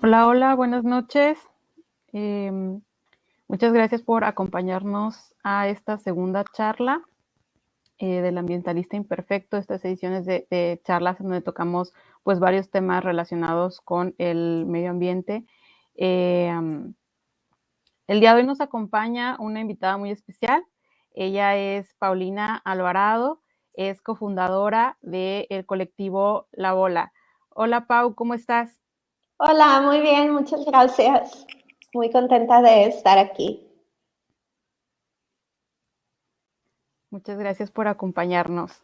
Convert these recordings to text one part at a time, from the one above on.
Hola, hola, buenas noches. Em, muchas gracias por acompañarnos a esta segunda charla eh, del ambientalista imperfecto, estas ediciones de, charlas en donde tocamos pues varios temas relacionados con el medio ambiente. Em, el día de hoy nos acompaña una invitada muy especial. Ella es Paulina Alvarado, es cofundadora del colectivo La Bola. Hola Pau, ¿cómo estás? Hola, muy bien, muchas gracias. Muy contenta de estar aquí. Muchas gracias por acompañarnos.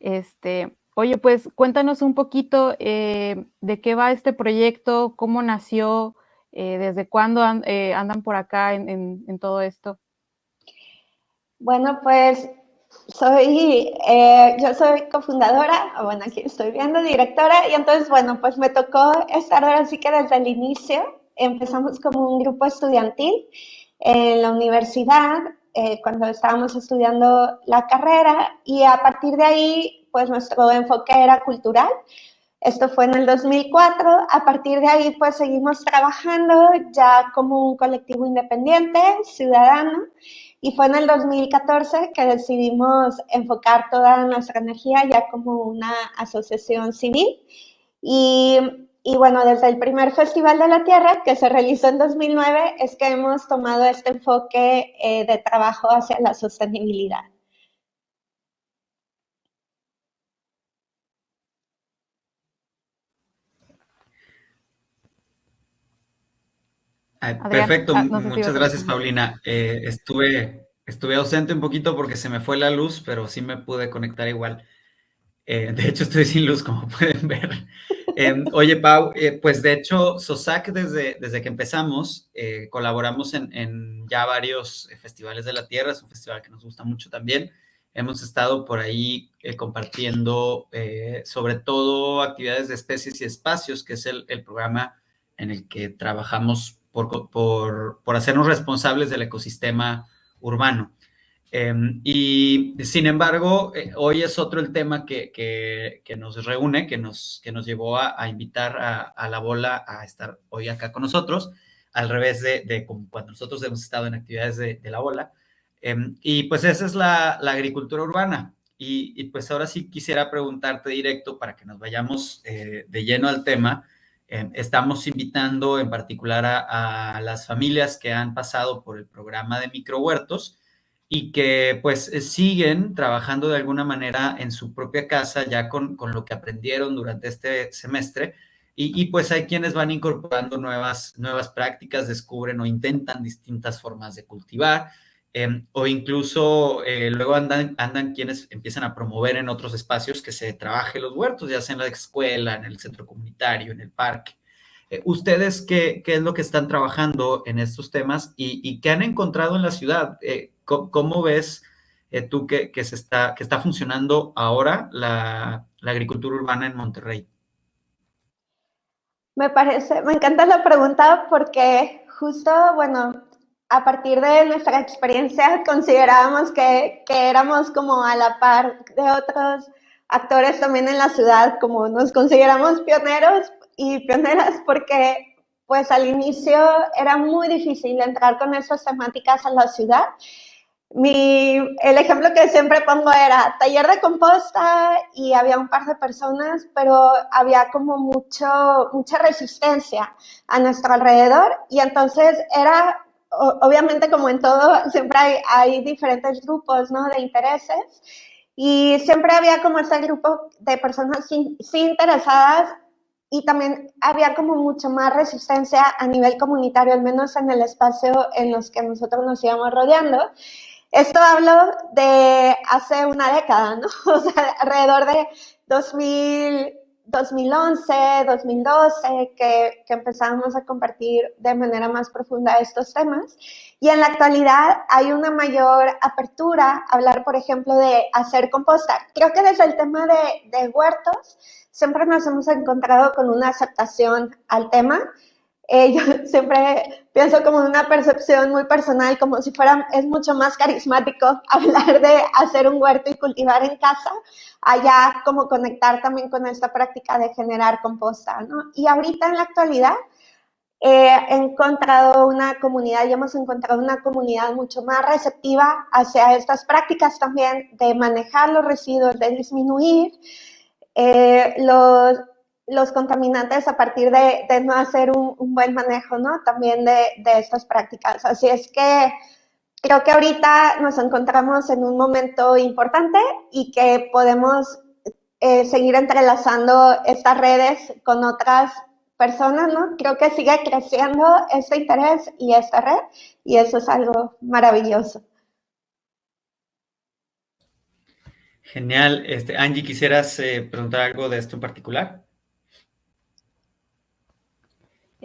Este, oye, pues cuéntanos un poquito eh, de qué va este proyecto, cómo nació, eh, desde cuándo eh, andan por acá en todo esto. Bueno, pues soy, eh, yo soy cofundadora, bueno, aquí estoy viendo, directora, y entonces, bueno, pues me tocó estar ahora sí que desde el inicio. Empezamos como un grupo estudiantil en la universidad, eh, cuando estábamos estudiando la carrera, y a partir de ahí, pues nuestro enfoque era cultural. Esto fue en el 2004. A partir de ahí, pues seguimos trabajando ya como un colectivo independiente, ciudadano. Y fue en el 2014 que decidimos enfocar toda nuestra energía ya como una asociación civil. Y, bueno, desde el primer Festival de la Tierra, que se realizó en 2009, es que hemos tomado este enfoque eh, de trabajo hacia la sostenibilidad. Perfecto, ah, muchas gracias Paulina. Eh, estuve, estuve ausente un poquito porque se me fue la luz, pero sí me pude conectar igual. Eh, de hecho, estoy sin luz, como pueden ver. Em, oye, Pau, eh, pues de hecho, SOSAC, desde, desde que empezamos, colaboramos en, en, ya varios festivales de la Tierra, es un festival que nos gusta mucho también. Hemos estado por ahí compartiendo sobre todo actividades de especies y espacios, que es el, el programa en el que trabajamos por, hacernos responsables del ecosistema urbano. Em, y sin embargo, eh, hoy es otro el tema que, nos reúne, que nos, que nos llevó a, invitar a, la bola a estar hoy acá con nosotros, al revés de, cuando nosotros hemos estado en actividades de, la bola. Em, y pues esa es la, agricultura urbana. Y, pues ahora sí quisiera preguntarte directo para que nos vayamos eh, de lleno al tema. Em, estamos invitando en particular a, las familias que han pasado por el programa de microhuertos y que pues eh, siguen trabajando de alguna manera en su propia casa ya con, lo que aprendieron durante este semestre. Y, pues hay quienes van incorporando nuevas, nuevas prácticas, descubren o intentan distintas formas de cultivar Em, o incluso eh, luego andan, andan quienes empiezan a promover en otros espacios que se trabaje los huertos, ya sea en la escuela, en el centro comunitario, en el parque. Eh, ¿Ustedes qué, qué, es lo que están trabajando en estos temas y, qué han encontrado en la ciudad? Eh, ¿cómo, ves tú que, que, se está, que está funcionando ahora la, la agricultura urbana en Monterrey? Me parece, me encanta la pregunta porque justo, bueno, a partir de nuestra experiencia considerábamos que, que, éramos como a la par de otros actores también en la ciudad, como nos consideramos pioneros y pioneras porque pues al inicio era muy difícil entrar con esas temáticas a la ciudad. Mi, el ejemplo que siempre pongo era taller de composta y había un par de personas, pero había como mucho, mucha resistencia a nuestro alrededor y entonces era obviamente como en todo, siempre hay, diferentes grupos ¿no? de intereses y siempre había como ese grupo de personas sí, interesadas y también había como mucho más resistencia a nivel comunitario, al menos en el espacio en los que nosotros nos íbamos rodeando. Esto hablo de hace una década, ¿no? O sea, alrededor de 2000, 2011, 2012, que, que empezamos a compartir de manera más profunda estos temas. Y en la actualidad hay una mayor apertura a hablar, por ejemplo, de hacer composta. Creo que desde el tema de, de huertos siempre nos hemos encontrado con una aceptación al tema. Eh, yo siempre pienso como una percepción muy personal, como si fuera, es mucho más carismático hablar de hacer un huerto y cultivar en casa, allá como conectar también con esta práctica de generar composta, ¿no? Y ahorita en la actualidad he encontrado una comunidad y hemos encontrado una comunidad mucho más receptiva hacia estas prácticas también de manejar los residuos, de disminuir eh, los, los, contaminantes a partir de, no hacer un, buen manejo, ¿no? También de, de estas prácticas. Así es que creo que ahorita nos encontramos en un momento importante y que podemos eh, seguir entrelazando estas redes con otras personas, ¿no? Creo que sigue creciendo este interés y esta red y eso es algo maravilloso. Genial. Este, Angie, ¿quisieras eh, preguntar algo de esto en particular?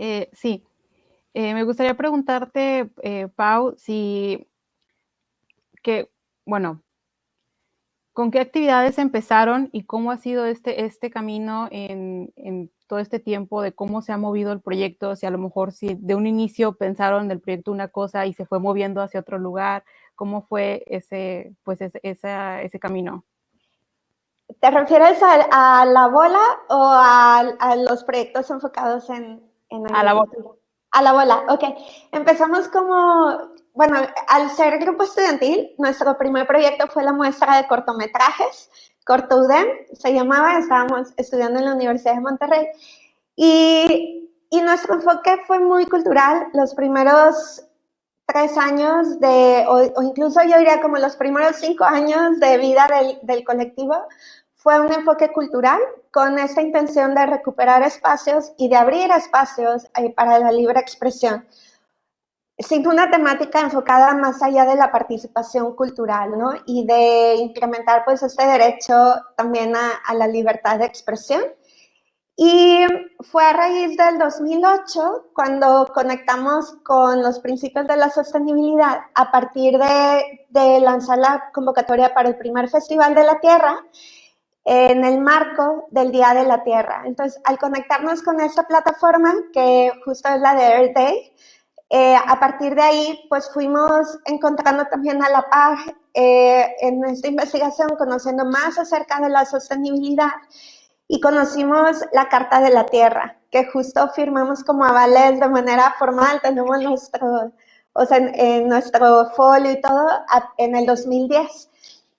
Eh, sí. Eh, me gustaría preguntarte, Pau, si que, bueno, ¿con qué actividades empezaron y cómo ha sido este, este camino en, en todo este tiempo de cómo se ha movido el proyecto, si a lo mejor si de un inicio pensaron del proyecto una cosa y se fue moviendo hacia otro lugar, ¿cómo fue ese, pues ese, ese camino? ¿Te refieres a, a la bola o a, a, los proyectos enfocados en, en A la bola. A la bola, ok. Empezamos como, bueno, al ser grupo estudiantil, nuestro primer proyecto fue la muestra de cortometrajes Cortoudem se llamaba, estábamos estudiando en la Universidad de Monterrey y, y nuestro enfoque fue muy cultural. Los primeros tres años de, o, incluso yo diría como los primeros cinco años de vida del, del, colectivo, fue un enfoque cultural con esta intención de recuperar espacios y de abrir espacios eh, para la libre expresión sin una temática enfocada más allá de la participación cultural, ¿no? Y de incrementar, pues, este derecho también a, a, la libertad de expresión. Y fue a raíz del 2008 cuando conectamos con los principios de la sostenibilidad a partir de, de lanzar la convocatoria para el primer Festival de la Tierra en el marco del Día de la Tierra. Entonces, al conectarnos con esta plataforma, que justo es la de Earth Day, eh, a partir de ahí, pues fuimos encontrando también a la par eh, en esta investigación, conociendo más acerca de la sostenibilidad y conocimos la Carta de la Tierra, que justo firmamos como avales de manera formal, tenemos nuestro, o sea, en, en nuestro folio y todo en el 2010.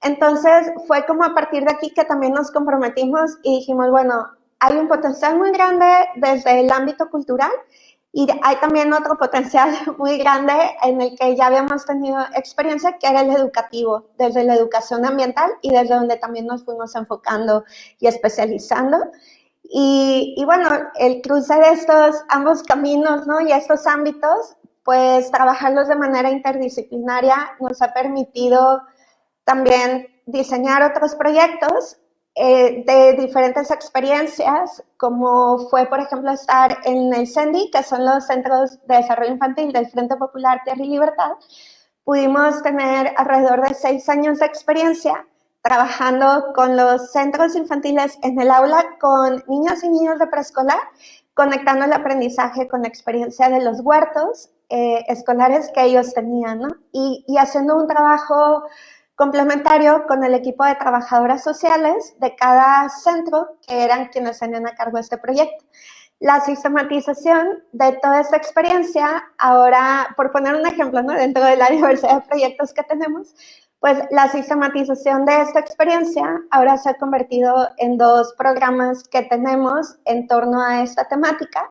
Entonces fue como a partir de aquí que también nos comprometimos y dijimos, bueno, hay un potencial muy grande desde el ámbito cultural y hay también otro potencial muy grande en el que ya habíamos tenido experiencia, que era el educativo, desde la educación ambiental y desde donde también nos fuimos enfocando y especializando. Y, y bueno, el cruce de estos ambos caminos ¿no? y estos ámbitos, pues trabajarlos de manera interdisciplinaria nos ha permitido también diseñar otros proyectos eh, de diferentes experiencias, como fue, por ejemplo, estar en el CENDI, que son los Centros de Desarrollo Infantil del Frente Popular Tierra y Libertad, pudimos tener alrededor de seis años de experiencia trabajando con los centros infantiles en el aula con niños y niños de preescolar, conectando el aprendizaje con la experiencia de los huertos eh, escolares que ellos tenían, y haciendo un trabajo complementario con el equipo de trabajadoras sociales de cada centro, que eran quienes tenían a cargo este proyecto. La sistematización de toda esta experiencia, ahora, por poner un ejemplo, dentro de la diversidad de proyectos que tenemos, pues la sistematización de esta experiencia ahora se ha convertido en dos programas que tenemos en torno a esta temática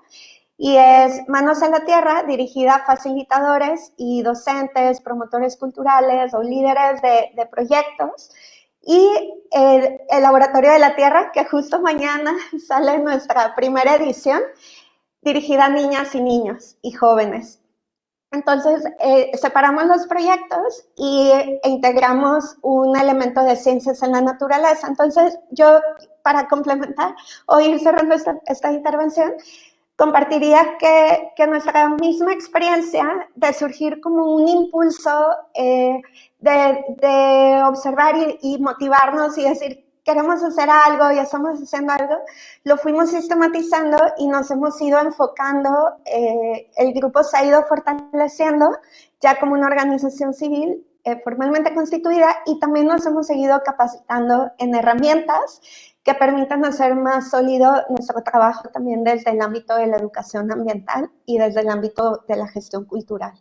y es Manos a la Tierra, dirigida a facilitadores y docentes, promotores culturales o líderes de, proyectos. Y el, Laboratorio de la Tierra, que justo mañana sale nuestra primera edición, dirigida a niñas y niños y jóvenes. Entonces, eh, separamos los proyectos y, e integramos un elemento de ciencias en la naturaleza. Entonces, yo, para complementar o ir cerrando esta intervención, compartiría que, que, nuestra misma experiencia de surgir como un impulso eh, de, de, observar y, y, motivarnos y decir, queremos hacer algo y estamos haciendo algo, lo fuimos sistematizando y nos hemos ido enfocando, eh, el grupo se ha ido fortaleciendo ya como una organización civil eh, formalmente constituida y también nos hemos seguido capacitando en herramientas que permitan hacer más sólido nuestro trabajo también desde el ámbito de la educación ambiental y desde el ámbito de la gestión cultural.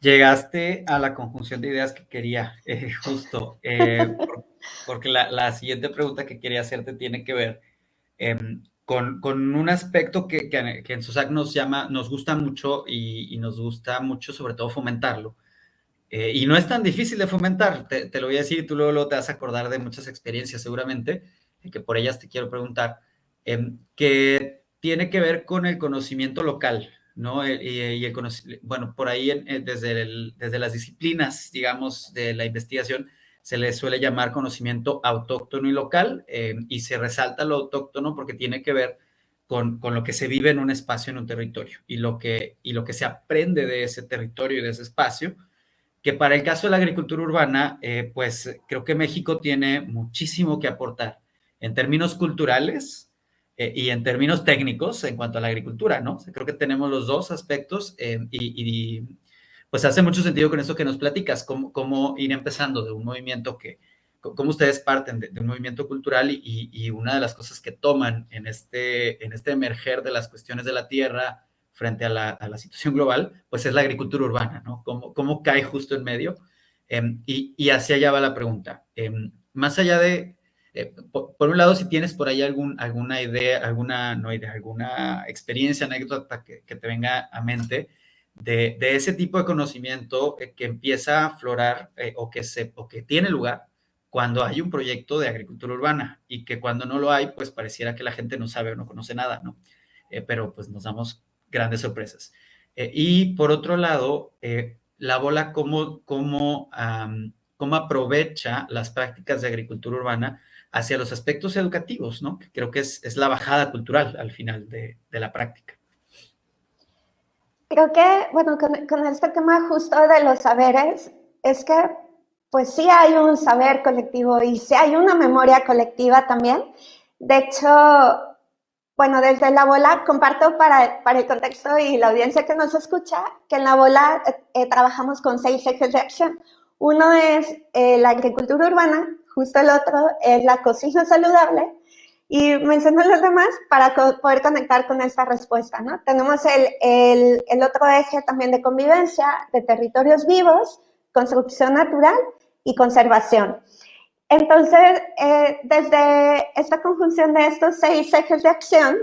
Llegaste a la conjunción de ideas que quería, eh, justo, eh, porque la, siguiente pregunta que quería hacerte tiene que ver em, con, un aspecto que, en SUSAC nos llama, nos gusta mucho y, nos gusta mucho sobre todo fomentarlo. Eh, y no es tan difícil de fomentar, te, lo voy a decir y tú luego, te vas a acordar de muchas experiencias seguramente, que por ellas te quiero preguntar, em, que tiene que ver con el conocimiento local, ¿no? Eh, y, el bueno, por ahí desde, desde las disciplinas, digamos, de la investigación, se le suele llamar conocimiento autóctono y local, eh, y se resalta lo autóctono porque tiene que ver con, con, lo que se vive en un espacio, en un territorio, y lo, que, y lo que se aprende de ese territorio y de ese espacio, que para el caso de la agricultura urbana, eh, pues creo que México tiene muchísimo que aportar en términos culturales, eh, y en términos técnicos en cuanto a la agricultura, ¿no? creo que tenemos los dos aspectos eh, y, pues hace mucho sentido con eso que nos platicas, cómo, cómo ir empezando de un movimiento que, cómo ustedes parten de, un movimiento cultural y, y, una de las cosas que toman en este, en este emerger de las cuestiones de la tierra frente a la, a la situación global, pues es la agricultura urbana, ¿no? Cómo, cómo cae justo en medio. Em, y, y hacia allá va la pregunta. Em, más allá de eh, por, un lado, si tienes por ahí algún, alguna idea, alguna, no idea, alguna experiencia, anécdota que, te venga a mente de, ese tipo de conocimiento eh, que empieza a aflorar eh, o, que se, o que tiene lugar cuando hay un proyecto de agricultura urbana y que cuando no lo hay, pues pareciera que la gente no sabe o no conoce nada, ¿no? pero pues nos damos grandes sorpresas. y por otro lado, la bola, ¿cómo, cómo, cómo aprovecha las prácticas de agricultura urbana hacia los aspectos educativos, ¿no? creo que es, la bajada cultural al final de, la práctica. Creo que, bueno, con, este tema justo de los saberes, es que pues sí hay un saber colectivo y sí hay una memoria colectiva también. De hecho, bueno, desde la bola comparto para, para el contexto y la audiencia que nos escucha que en la bola eh, trabajamos con seis ejes de acción. Uno es eh, la agricultura urbana, justo el otro es la cocina saludable y menciono los demás para poder conectar con esta respuesta, ¿no? Tenemos el, el, otro eje también de convivencia, de territorios vivos, construcción natural y conservación. Entonces, eh, desde esta conjunción de estos seis ejes de acción,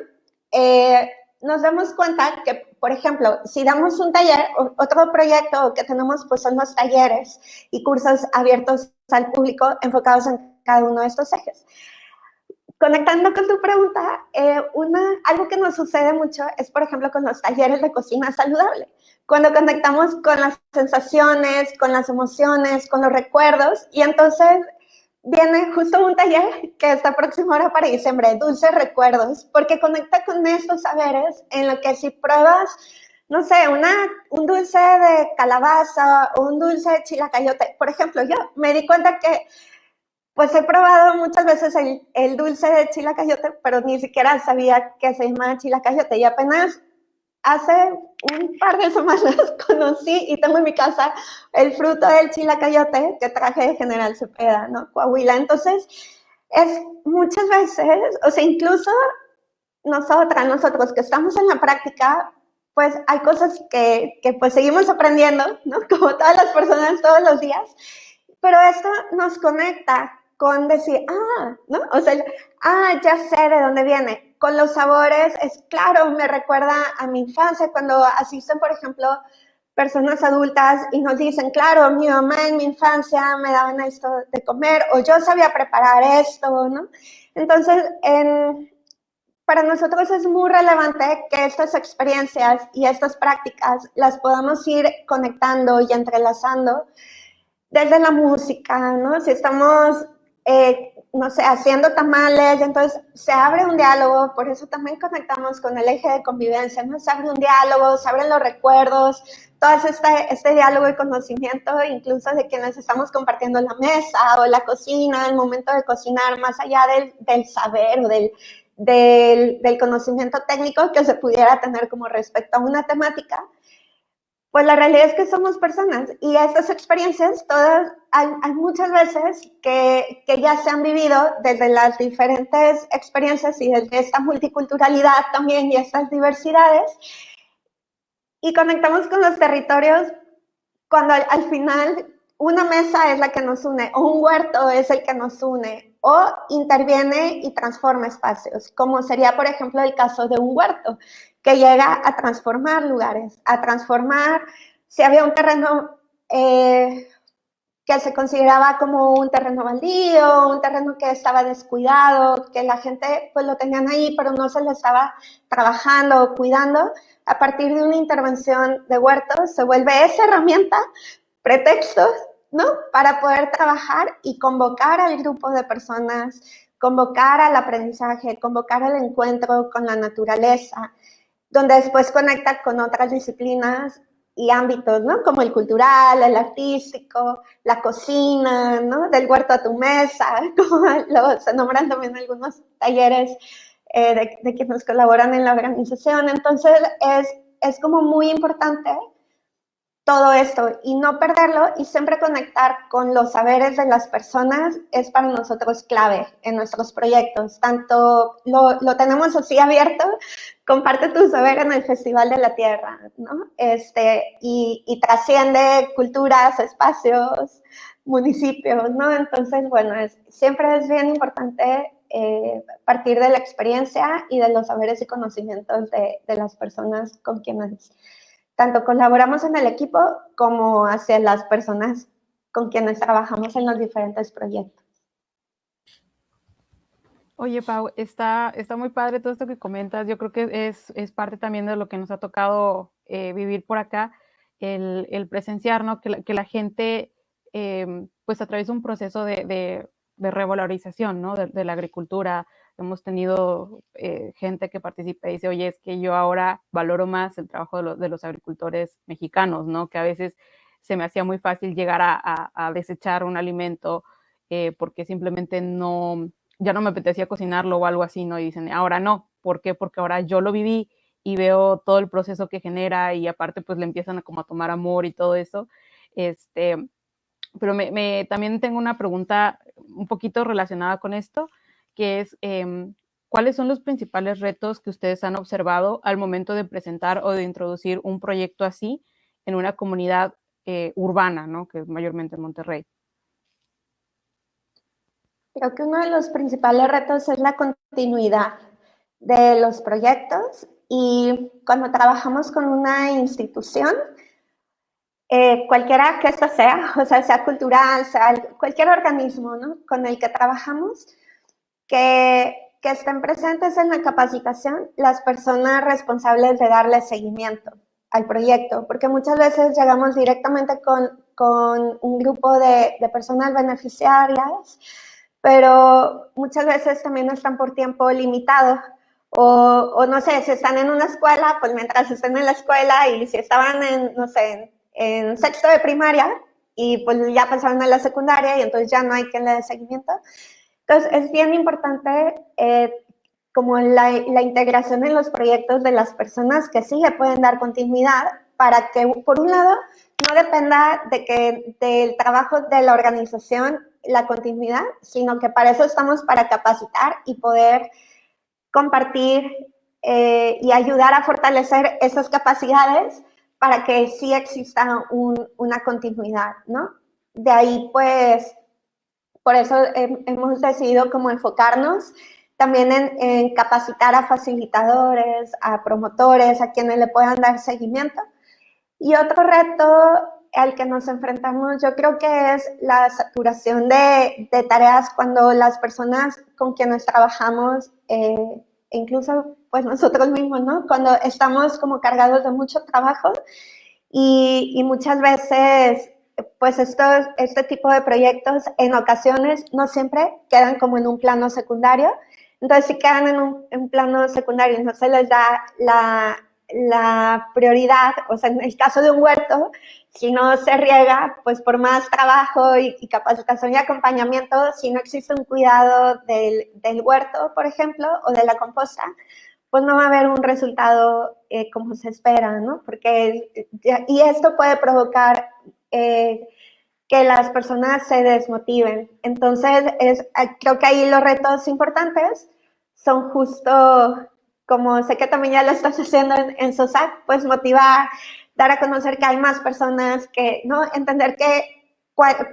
eh, nos damos cuenta que, por ejemplo, si damos un taller, otro proyecto que tenemos pues son los talleres y cursos abiertos al público enfocados en cada uno de estos ejes. Conectando con tu pregunta, eh, una, algo que nos sucede mucho es, por ejemplo, con los talleres de cocina saludable. Cuando conectamos con las sensaciones, con las emociones, con los recuerdos, y entonces viene justo un taller que está próximo ahora para diciembre, Dulces Recuerdos, porque conecta con estos saberes en lo que si pruebas, no sé, una, un dulce de calabaza o un dulce de chilacayote, por ejemplo, yo me di cuenta que pues he probado muchas veces el, el dulce de chilacayote, pero ni siquiera sabía que se llama chilacayote y apenas hace un par de semanas conocí y tengo en mi casa el fruto del chilacayote que traje de General Cepeda, ¿no? Coahuila. Entonces, es muchas veces, o sea, incluso nosotras, nosotros que estamos en la práctica, pues hay cosas que, que pues seguimos aprendiendo, ¿no? Como todas las personas todos los días, pero esto nos conecta con decir, ah, ¿no? O sea, ah, ya sé de dónde viene con los sabores, es claro, me recuerda a mi infancia cuando asisten, por ejemplo, personas adultas y nos dicen, claro, mi mamá en mi infancia me daban esto de comer o yo sabía preparar esto, ¿no? Entonces, para nosotros es muy relevante que estas experiencias y estas prácticas las podamos ir conectando y entrelazando desde la música, ¿no? Si estamos eh, no sé, haciendo tamales, entonces se abre un diálogo, por eso también conectamos con el eje de convivencia, ¿no? Se abre un diálogo, se abren los recuerdos, todo este, este diálogo y conocimiento, incluso de quienes estamos compartiendo la mesa o la cocina, el momento de cocinar, más allá del, del saber o del, del, del conocimiento técnico que se pudiera tener como respecto a una temática, Pues la realidad es que somos personas y estas experiencias, todas, hay, muchas veces que, que, ya se han vivido desde las diferentes experiencias y desde esta multiculturalidad también y estas diversidades. Y conectamos con los territorios cuando al, final una mesa es la que nos une o un huerto es el que nos une o interviene y transforma espacios, como sería, por ejemplo, el caso de un huerto que llega a transformar lugares, a transformar, si había un terreno eh, que se consideraba como un terreno baldío, un terreno que estaba descuidado, que la gente pues lo tenían ahí, pero no se le estaba trabajando o cuidando, a partir de una intervención de huertos se vuelve esa herramienta, pretextos, ¿no? Para poder trabajar y convocar al grupo de personas, convocar al aprendizaje, convocar al encuentro con la naturaleza, donde después conecta con otras disciplinas y ámbitos, ¿no? Como el cultural, el artístico, la cocina, ¿no? Del huerto a tu mesa, se nombran también algunos talleres eh, de, de, quienes colaboran en la organización. Entonces, es, es como muy importante todo esto y no perderlo y siempre conectar con los saberes de las personas es para nosotros clave en nuestros proyectos. Tanto lo, lo tenemos así abierto, comparte tu saber en el Festival de la Tierra, ¿no? Este, y, y trasciende culturas, espacios, municipios, ¿no? Entonces, bueno, es, siempre es bien importante eh, partir de la experiencia y de los saberes y conocimientos de, de las personas con quienes tanto colaboramos en el equipo como hacia las personas con quienes trabajamos en los diferentes proyectos. Oye, Pau, está, está muy padre todo esto que comentas. Yo creo que es, es parte también de lo que nos ha tocado eh, vivir por acá, el, el presenciar, ¿no? Que la, que la gente, eh, pues, atraviesa un proceso de, de, de revalorización, ¿no? De, de, la agricultura, hemos tenido eh, gente que participa y dice, oye, es que yo ahora valoro más el trabajo de, de, los agricultores mexicanos, ¿no? Que a veces se me hacía muy fácil llegar a, a, a desechar un alimento eh, porque simplemente no, ya no me apetecía cocinarlo o algo así, ¿no? Y dicen, ahora no, ¿por qué? Porque ahora yo lo viví y veo todo el proceso que genera y aparte pues le empiezan a como a tomar amor y todo eso. Este, pero me, me, también tengo una pregunta un poquito relacionada con esto que es eh, cuáles son los principales retos que ustedes han observado al momento de presentar o de introducir un proyecto así en una comunidad eh, urbana, ¿no? que es mayormente en Monterrey. Creo que uno de los principales retos es la continuidad de los proyectos y cuando trabajamos con una institución, eh, cualquiera que esta sea, o sea, sea cultural, sea cualquier organismo ¿no? con el que trabajamos, que, que estén presentes en la capacitación las personas responsables de darle seguimiento al proyecto, porque muchas veces llegamos directamente con, con un grupo de, de, personas beneficiarias, pero muchas veces también están por tiempo limitado. O, o, no sé, si están en una escuela, pues mientras estén en la escuela y si estaban en, no sé, en, en sexto de primaria y pues ya pasaron a la secundaria y entonces ya no hay quien le dé seguimiento, entonces, es bien importante eh, como la, la, integración en los proyectos de las personas que sí le pueden dar continuidad para que, por un lado, no dependa de que del trabajo de la organización la continuidad, sino que para eso estamos para capacitar y poder compartir eh, y ayudar a fortalecer esas capacidades para que sí exista un, una continuidad, ¿no? De ahí, pues, por eso hemos decidido como enfocarnos también en, en, capacitar a facilitadores, a promotores, a quienes le puedan dar seguimiento. Y otro reto al que nos enfrentamos yo creo que es la saturación de, de tareas cuando las personas con quienes trabajamos, eh, incluso pues nosotros mismos, ¿no? Cuando estamos como cargados de mucho trabajo y, y muchas veces pues estos, este tipo de proyectos en ocasiones no siempre quedan como en un plano secundario. Entonces, si quedan en un, en plano secundario y no se les da la, la, prioridad, o sea, en el caso de un huerto, si no se riega, pues por más trabajo y, y capacitación y acompañamiento, si no existe un cuidado del, del, huerto, por ejemplo, o de la composta, pues no va a haber un resultado eh, como se espera, ¿no? Porque, y esto puede provocar eh, que las personas se desmotiven. Entonces, es, creo que ahí los retos importantes son justo, como sé que también ya lo estás haciendo en, en SOSAC, pues motivar, dar a conocer que hay más personas, que, ¿no? Entender que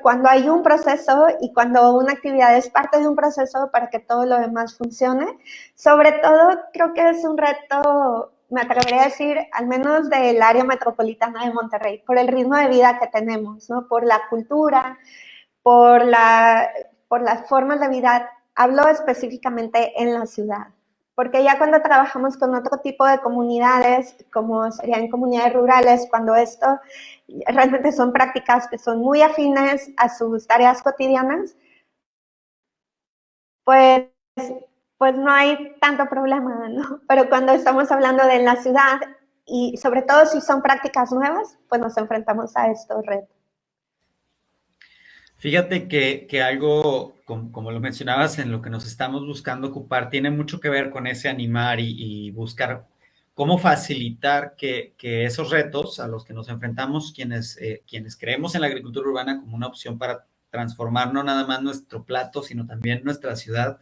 cuando hay un proceso y cuando una actividad es parte de un proceso para que todo lo demás funcione. Sobre todo, creo que es un reto, me atrevería a decir, al menos del área metropolitana de Monterrey, por el ritmo de vida que tenemos, ¿no? por la cultura, por, la, por las formas de vida. Hablo específicamente en la ciudad porque ya cuando trabajamos con otro tipo de comunidades, como serían comunidades rurales, cuando esto realmente son prácticas que son muy afines a sus tareas cotidianas, pues, pues no hay tanto problema, ¿no? Pero cuando estamos hablando de la ciudad, y sobre todo si son prácticas nuevas, pues nos enfrentamos a estos retos. Fíjate que, algo, como, lo mencionabas, en lo que nos estamos buscando ocupar, tiene mucho que ver con ese animar y, buscar cómo facilitar que, esos retos a los que nos enfrentamos, quienes, eh, quienes creemos en la agricultura urbana como una opción para transformar no nada más nuestro plato, sino también nuestra ciudad,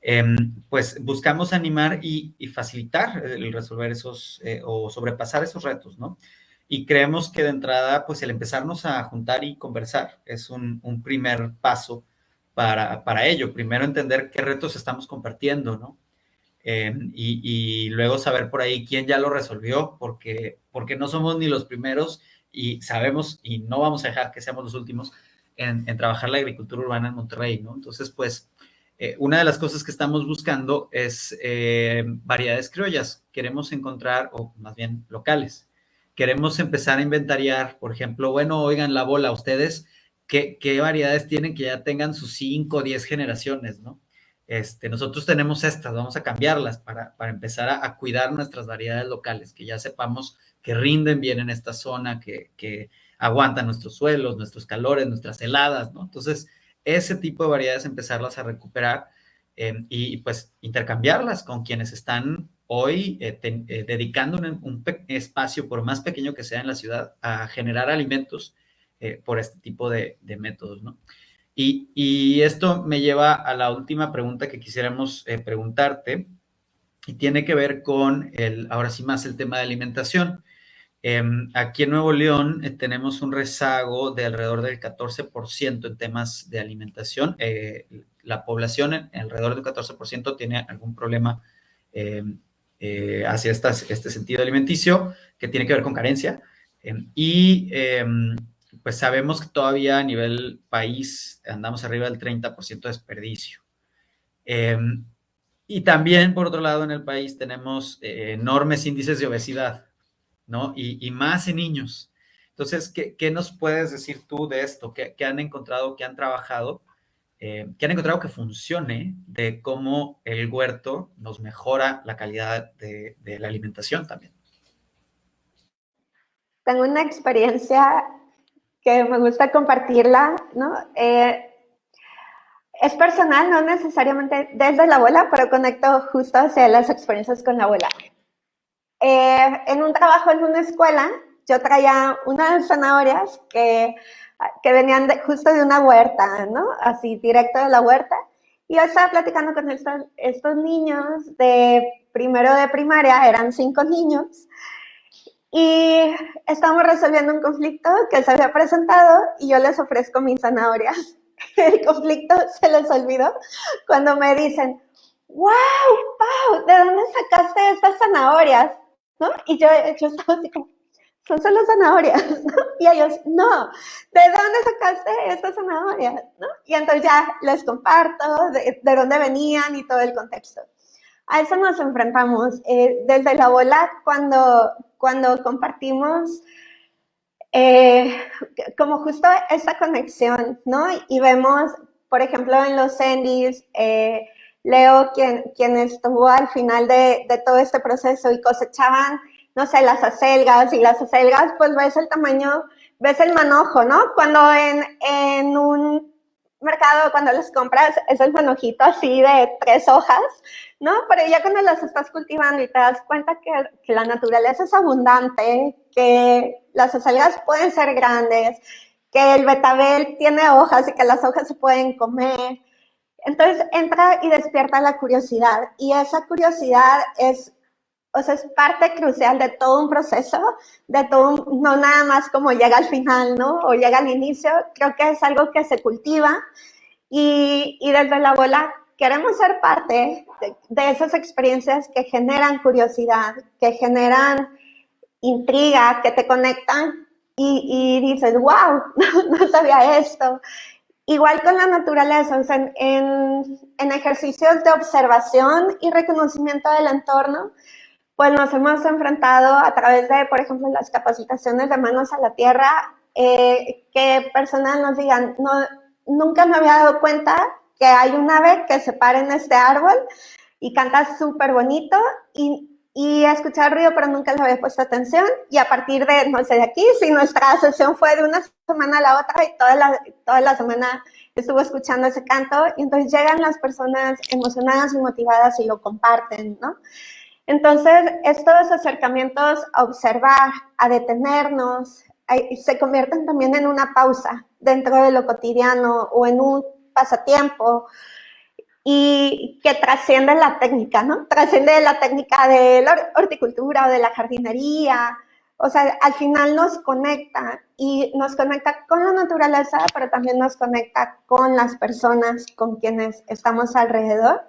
em, pues buscamos animar y, facilitar el resolver esos eh, o sobrepasar esos retos, ¿no? Y creemos que de entrada, pues el empezarnos a juntar y conversar es un, primer paso para, para, ello. Primero entender qué retos estamos compartiendo, ¿no? Em, y, luego saber por ahí quién ya lo resolvió, porque, porque no somos ni los primeros y sabemos y no vamos a dejar que seamos los últimos en, trabajar la agricultura urbana en Monterrey, ¿no? Entonces, pues, eh, una de las cosas que estamos buscando es eh, variedades criollas. Queremos encontrar, o más bien locales, queremos empezar a inventariar, por ejemplo, bueno, oigan la bola, ustedes, ¿qué, variedades tienen que ya tengan sus 5 o 10 generaciones, no? Este, nosotros tenemos estas, vamos a cambiarlas para, empezar a, cuidar nuestras variedades locales, que ya sepamos que rinden bien en esta zona, que, aguantan nuestros suelos, nuestros calores, nuestras heladas, ¿no? Entonces, ese tipo de variedades empezarlas a recuperar eh, y pues intercambiarlas con quienes están hoy eh, eh, dedicando un, espacio, por más pequeño que sea en la ciudad, a generar alimentos eh, por este tipo de, métodos, ¿no? Y, esto me lleva a la última pregunta que quisiéramos preguntarte y tiene que ver con, el, ahora sí más, el tema de alimentación. Em, aquí en Nuevo León tenemos un rezago de alrededor del 14% en temas de alimentación. la población, en, alrededor del 14%, tiene algún problema em, eh, hacia este sentido alimenticio que tiene que ver con carencia. Em, y pues sabemos que todavía a nivel país andamos arriba del 30% de desperdicio. Y también, por otro lado, en el país tenemos eh, enormes índices de obesidad, ¿no? Y, más en niños. Entonces, ¿qué, ¿qué, nos puedes decir tú de esto? ¿Qué, qué han encontrado, qué han trabajado eh, que han encontrado que funcione de cómo el huerto nos mejora la calidad de, la alimentación también. Tengo una experiencia que me gusta compartirla, ¿no? Eh, es personal, no necesariamente desde la abuela, pero conecto justo hacia las experiencias con la abuela. Eh, en un trabajo en una escuela, yo traía unas zanahorias que que venían justo de una huerta, ¿no? Así, directo de la huerta. Y yo estaba platicando con estos, estos niños de primero de primaria, eran cinco niños, y estábamos resolviendo un conflicto que se había presentado y yo les ofrezco mis zanahorias. El conflicto se les olvidó cuando me dicen, wow, wow, ¿de dónde sacaste estas zanahorias? ¿No? Y yo, yo estaba así como, son solo zanahorias, ¿no? Y ellos, no, ¿de dónde sacaste estas zanahorias? Y entonces ya les comparto de, dónde venían y todo el contexto. A eso nos enfrentamos. Eh, desde la bola, cuando, cuando compartimos eh, como justo esta conexión, ¿no? Y vemos, por ejemplo, en los Endis, eh, Leo, quien, estuvo al final de, de todo este proceso y cosechaban no sé, las acelgas, y las acelgas, pues ves el tamaño, ves el manojo, ¿no? Cuando en, en un mercado cuando los compras es el manojito así de tres hojas, ¿no? Pero ya cuando las estás cultivando y te das cuenta que, que la naturaleza es abundante, que las acelgas pueden ser grandes, que el betabel tiene hojas y que las hojas se pueden comer. Entonces entra y despierta la curiosidad y esa curiosidad es o sea, es parte crucial de todo un proceso, de todo, no nada más como llega al final, ¿no? O llega al inicio, creo que es algo que se cultiva y, y desde la bola queremos ser parte de, esas experiencias que generan curiosidad, que generan intriga, que te conectan y, y dices, wow, no, sabía esto. Igual con la naturaleza, o sea, en, en ejercicios de observación y reconocimiento del entorno, pues nos hemos enfrentado a través de, por ejemplo, las capacitaciones de manos a la tierra, eh, que personas nos digan, no, nunca me había dado cuenta que hay un ave que se para en este árbol y canta súper bonito y, y escuchar ruido, pero nunca le había puesto atención. Y a partir de, no sé, de aquí, si nuestra sesión fue de una semana a la otra y toda la, toda la semana estuvo escuchando ese canto, y entonces llegan las personas emocionadas y motivadas y lo comparten, ¿no? Entonces, estos acercamientos a observar, a detenernos, se convierten también en una pausa dentro de lo cotidiano o en un pasatiempo y que trasciende la técnica, ¿no? Trasciende la técnica de la horticultura o de la jardinería. O sea, al final nos conecta y nos conecta con la naturaleza, pero también nos conecta con las personas con quienes estamos alrededor.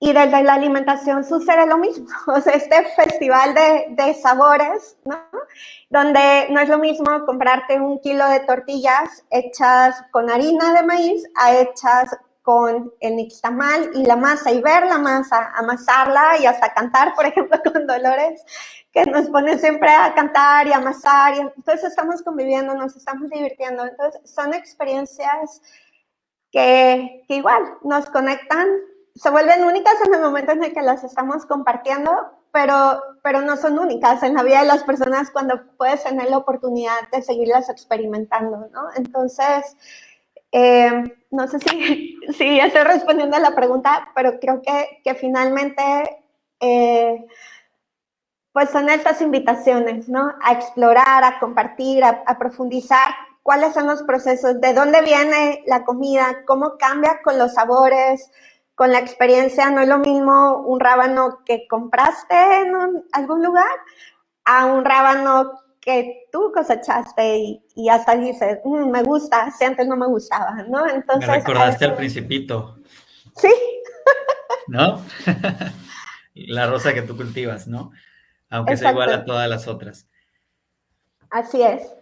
Y desde la alimentación sucede lo mismo, o sea, este festival de, de, sabores, ¿no? Donde no es lo mismo comprarte un kilo de tortillas hechas con harina de maíz a hechas con el nixtamal y la masa y ver la masa, amasarla y hasta cantar, por ejemplo, con Dolores, que nos pone siempre a cantar y amasar. Y entonces estamos conviviendo, nos estamos divirtiendo. Entonces son experiencias que, que igual nos conectan se vuelven únicas en el momento en el que las estamos compartiendo, pero, pero no son únicas en la vida de las personas cuando puedes tener la oportunidad de seguirlas experimentando, ¿no? Entonces, eh, no sé si, si estoy respondiendo a la pregunta, pero creo que, que finalmente, eh, pues son estas invitaciones, ¿no? A explorar, a compartir, a, profundizar cuáles son los procesos, de dónde viene la comida, cómo cambia con los sabores, con la experiencia no es lo mismo un rábano que compraste en algún lugar a un rábano que tú cosechaste y, hasta dices, mm, me gusta, si antes no me gustaba, ¿no? Entonces... Me recordaste al principito. Sí. ¿No? la rosa que tú cultivas, ¿no? Aunque sea igual a todas las otras. Así es.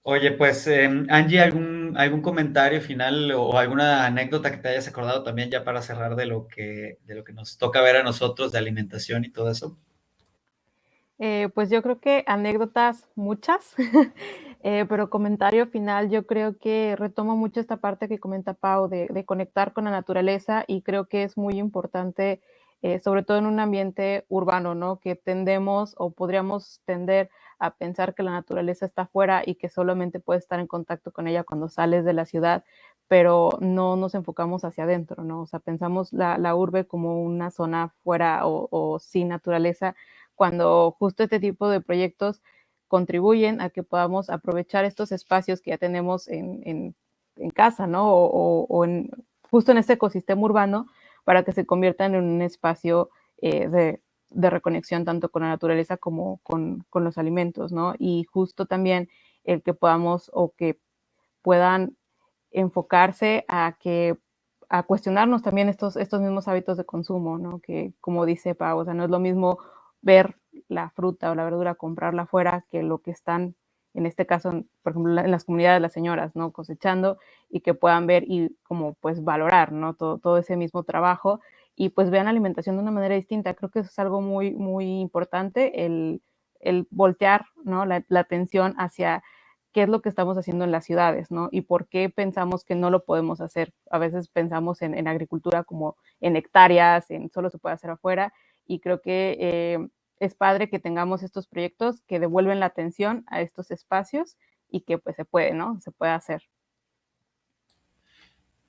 Oye, pues, em, Angie, ¿algún, ¿algún comentario final o alguna anécdota que te hayas acordado también ya para cerrar de lo que, de lo que nos toca ver a nosotros de alimentación y todo eso? Eh, pues yo creo que anécdotas muchas, eh, pero comentario final, yo creo que retomo mucho esta parte que comenta Pau de, de conectar con la naturaleza y creo que es muy importante, eh, sobre todo en un ambiente urbano, ¿no? Que tendemos o podríamos tender a pensar que la naturaleza está afuera y que solamente puedes estar en contacto con ella cuando sales de la ciudad, pero no nos enfocamos hacia adentro, ¿no? O sea, pensamos la, la urbe como una zona fuera o, sin naturaleza, cuando justo este tipo de proyectos contribuyen a que podamos aprovechar estos espacios que ya tenemos en, en, casa, ¿no? O, justo en este ecosistema urbano para que se conviertan en un espacio eh, de de reconexión tanto con la naturaleza como con, con, los alimentos, ¿no? Y justo también el que podamos o que puedan enfocarse a que a cuestionarnos también estos, estos mismos hábitos de consumo, ¿no? Que como dice Pau, o sea, no es lo mismo ver la fruta o la verdura, comprarla afuera, que lo que están, en este caso, por ejemplo, en las comunidades de las señoras, ¿no? Cosechando y que puedan ver y como pues valorar, ¿no? Todo, ese mismo trabajo y pues vean la alimentación de una manera distinta. Creo que eso es algo muy, muy importante, el, el voltear ¿no? la, la, atención hacia qué es lo que estamos haciendo en las ciudades, ¿no? Y por qué pensamos que no lo podemos hacer. A veces pensamos en, en agricultura como en hectáreas, en solo se puede hacer afuera, y creo que eh, es padre que tengamos estos proyectos que devuelven la atención a estos espacios y que pues se puede, ¿no? Se puede hacer.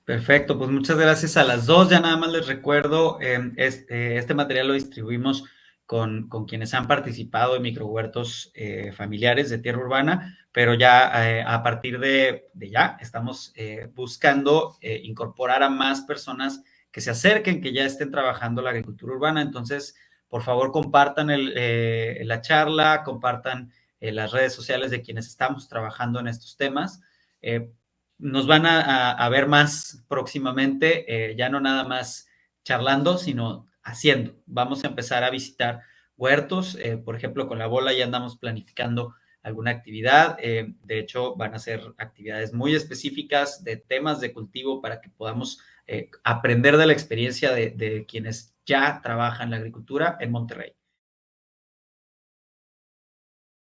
Perfecto, pues muchas gracias a las dos. Ya nada más les recuerdo, em, este, este, material lo distribuimos con, quienes han participado en microhuertos eh, familiares de tierra urbana, pero ya eh, a partir de, ya estamos eh, buscando incorporar a más personas que se acerquen, que ya estén trabajando la agricultura urbana. Entonces, por favor, compartan la charla, compartan las redes sociales de quienes estamos trabajando en estos temas nos van a, ver más próximamente, eh, ya no nada más charlando, sino haciendo. Vamos a empezar a visitar huertos, eh, por ejemplo, con la bola ya andamos planificando alguna actividad. Eh, de hecho, van a ser actividades muy específicas de temas de cultivo para que podamos aprender de la experiencia de, de quienes ya trabajan en la agricultura en Monterrey.